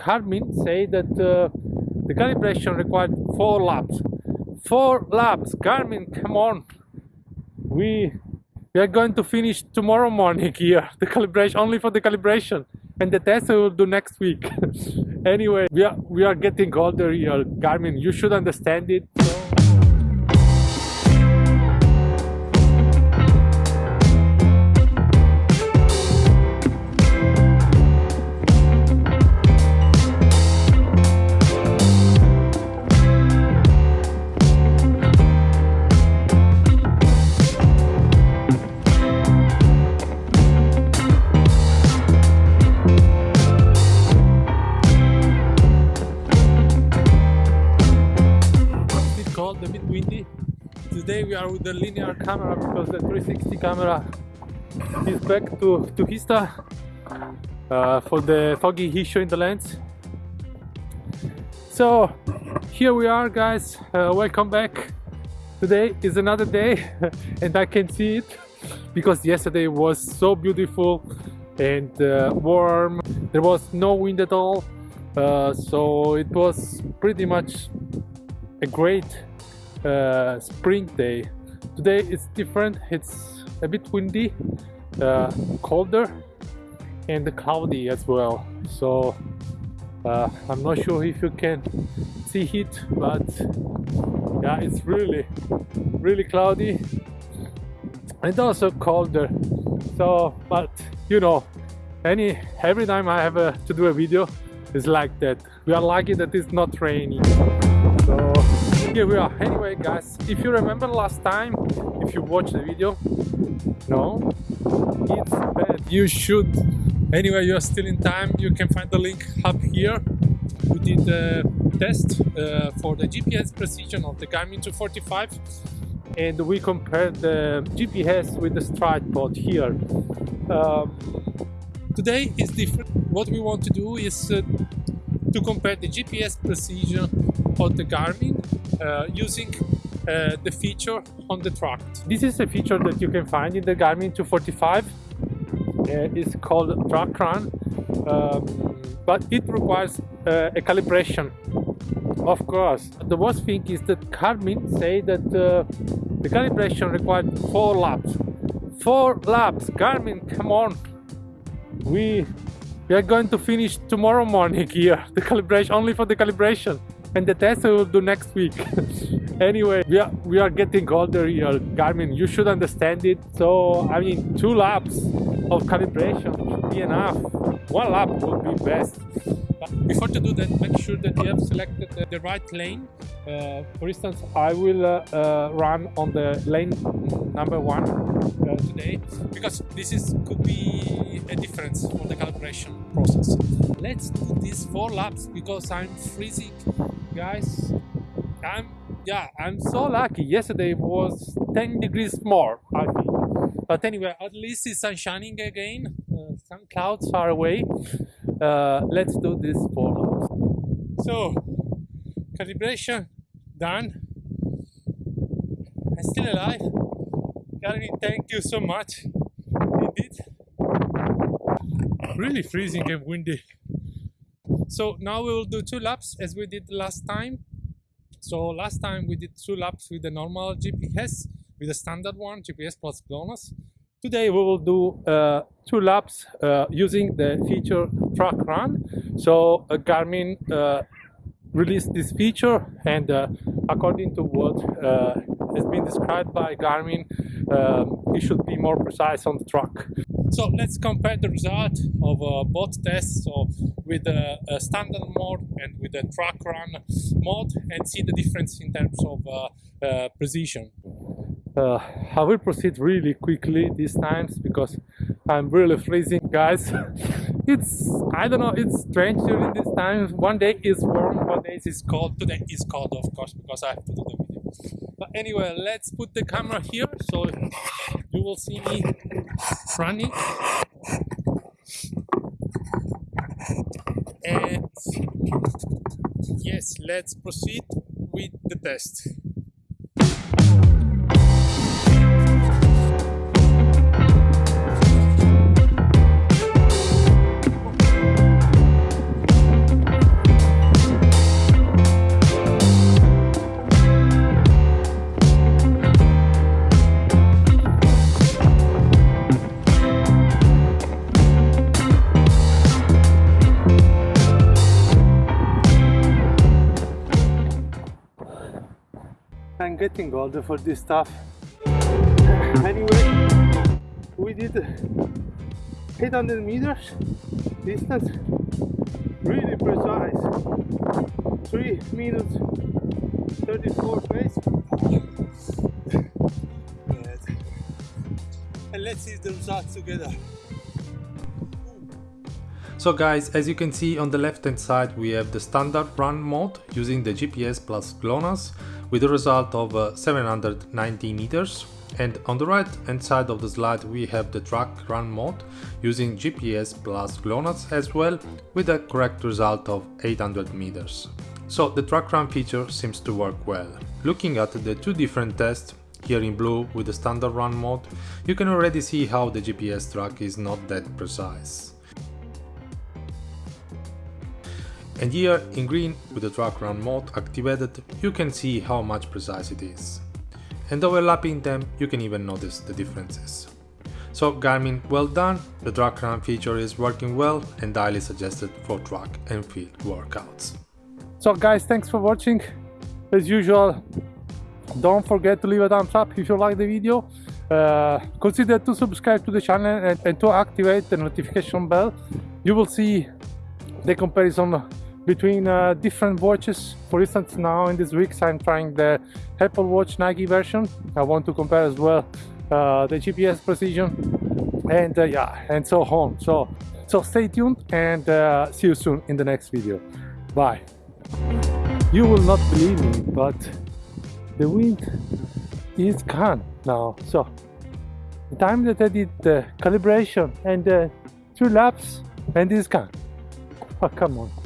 Garmin say that uh, the calibration required four laps. Four laps, Garmin, come on. We we are going to finish tomorrow morning here. The calibration only for the calibration. And the test we will do next week. Anyway we are we are getting older here garmin you should understand it. so we are with the linear camera because the 360 camera is back to, to Insta uh, for the foggy issue in the lens. So here we are guys, uh, welcome back. Today is another day and I can see it because yesterday was so beautiful and uh, warm. There was no wind at all. Uh, so it was pretty much a great uh, spring day. Today it's different, it's a bit windy, uh, colder and cloudy as well. So uh, I'm not sure if you can see it, but yeah, it's really, really cloudy and also colder. So, but you know, any every time I have a, to do a video, it's like that. We are lucky that it's not raining. Here we are. Anyway guys if you remember last time if you watched the video no it's bad. You should. Anyway you're still in time. You can find the link up here. We did a test uh, for the GPS precision of the Garmin 245 and we compared the GPS with the stride pod here. Um, today is different. What we want to do is uh, to compare the GPS precision of the Garmin using uh, the feature on the track. This is a feature that you can find in the Garmin 245. Uh, it's called track run, um, but it requires uh, a calibration. Of course, the worst thing is that Garmin say that uh, the calibration required four laps. Four laps, Garmin, come on. We we are going to finish tomorrow morning here the calibration only for the calibration and the test we will do next week. Anyway we are we are getting older here garmin you should understand it. So i mean two laps of calibration should be enough. One lap would be best. But before to do that make sure that you have selected the right lane. Uh, for instance i will uh, uh, run on the lane number one uh, today because this is could be a difference for the calibration process. Let's do these four laps because i'm freezing guys i'm yeah i'm so lucky. Yesterday was 10 degrees more i think. But anyway at least it's sun shining again. Uh, some clouds far away. Uh, let's do this for so calibration done. I'm still alive. Gary, thank you so much. Indeed. Really freezing and windy so now we will do two laps as we did last time. So last time we did two laps with the normal GPS with the standard one GPS plus GLONASS today we will do uh, two laps uh, using the feature track run. So uh, Garmin uh, released this feature and uh, according to what uh, has been described by Garmin um, it should be more precise on the track so let's compare the result of uh, both tests so with the uh, standard mode and with the track run mode and see the difference in terms of uh, uh precision. Uh, I will proceed really quickly these times because I'm really freezing guys. it's, I don't know, it's strange during these times. One day is warm, one day is cold. Today is cold of course because I have to do the video. But anyway, let's put the camera here so you will see me running and yes let's proceed with the test getting older for this stuff. Anyway, we did 800 meters distance, really precise. 3 minutes 34 pace. and let's see the results together. So guys, as you can see on the left hand side we have the standard run mode using the GPS plus GLONASS with a result of uh, 790 meters and on the right hand side of the slide we have the track run mode using GPS plus GLONASS as well with a correct result of 800 meters. So the track run feature seems to work well. Looking at the two different tests here in blue with the standard run mode, you can already see how the GPS track is not that precise. And here in green with the track run mode activated you can see how much precise it is. And overlapping them you can even notice the differences. So Garmin well done, the track run feature is working well and highly suggested for track and field workouts. So guys thanks for watching, as usual don't forget to leave a thumbs up if you like the video uh, consider to subscribe to the channel and, and, to activate the notification bell you will see the comparison between uh, different watches. For instance now in this weeks I'm trying the Apple Watch Nike version. I want to compare as well uh, the GPS precision and uh, yeah and so on. So so stay tuned and uh, see you soon in the next video. Bye. You will not believe me but the wind is gone now. So the time that I did the calibration and the two laps and it's gone oh come on